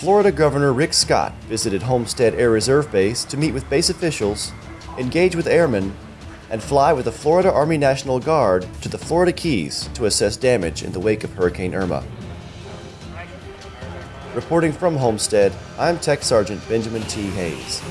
Florida Governor Rick Scott visited Homestead Air Reserve Base to meet with base officials, engage with airmen, and fly with the Florida Army National Guard to the Florida Keys to assess damage in the wake of Hurricane Irma. Reporting from Homestead, I'm Tech Sergeant Benjamin T. Hayes.